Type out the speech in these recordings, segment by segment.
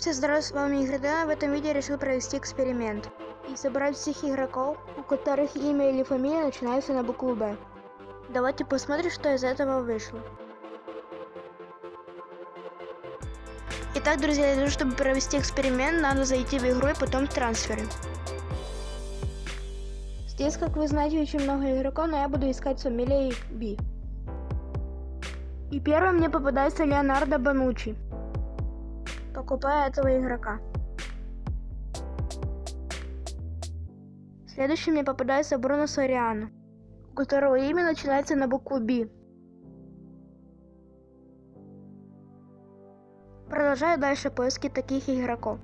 Всем здравия, с вами Игорь В этом видео решил провести эксперимент и собрать всех игроков, у которых имя или фамилия начинаются на букву Б. Давайте посмотрим, что из этого вышло. Итак, друзья, для того, чтобы провести эксперимент, надо зайти в игру и потом в трансферы. Здесь, как вы знаете, очень много игроков, но я буду искать фамилией B. И первым мне попадается Леонардо Банучи. Покупаю этого игрока. Следующим мне попадается Бруно Сориано, у которого имя начинается на букву B. Продолжаю дальше поиски таких игроков.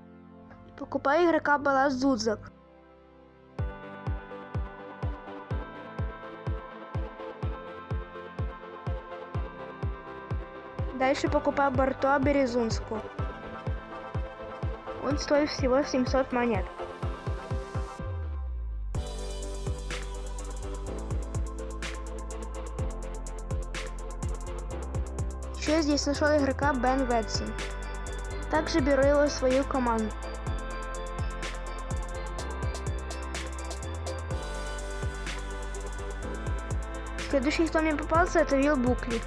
Покупаю игрока Балас Зудзак. Дальше покупаю Бартуа Березунскую. Он стоит всего 700 монет. Еще здесь нашел игрока Бен Ветсон. Также беру его в свою команду. Следующий, кто мне попался, это Вилл Букли.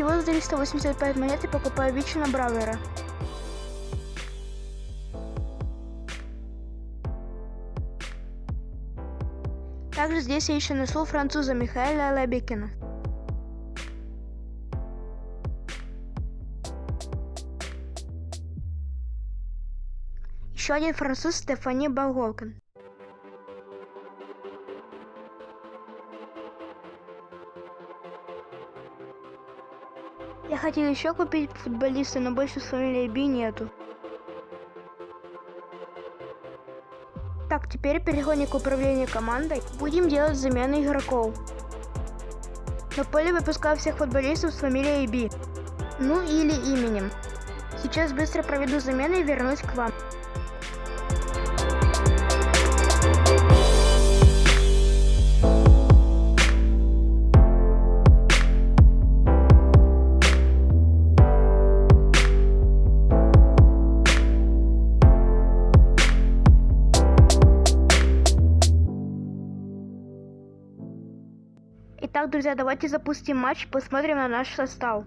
Всего за 385 монет и покупаю Вичина Бравера. Также здесь я еще нашел француза Михаила Лебекина. Еще один француз Стефани Балгокон. Я хотел еще купить футболиста, но больше с фамилией Би нету. Так, теперь переходим к управлению командой. Будем делать замены игроков. На поле выпускаю всех футболистов с фамилией Би. Ну или именем. Сейчас быстро проведу замены и вернусь к вам. Итак, друзья, давайте запустим матч, посмотрим на наш состав.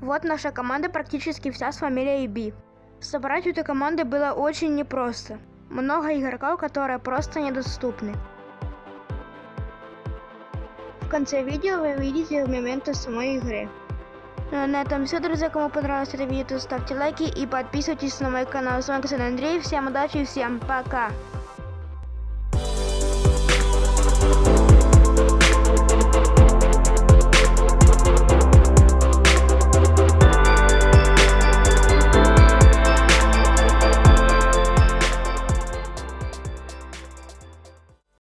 Вот наша команда практически вся с фамилией Би. Собрать эту команду было очень непросто. Много игроков, которые просто недоступны. В конце видео вы увидите моменты самой игры. Ну а на этом все, друзья. Кому понравилось это видео, то ставьте лайки и подписывайтесь на мой канал. С вами Андрей. Всем удачи и всем пока.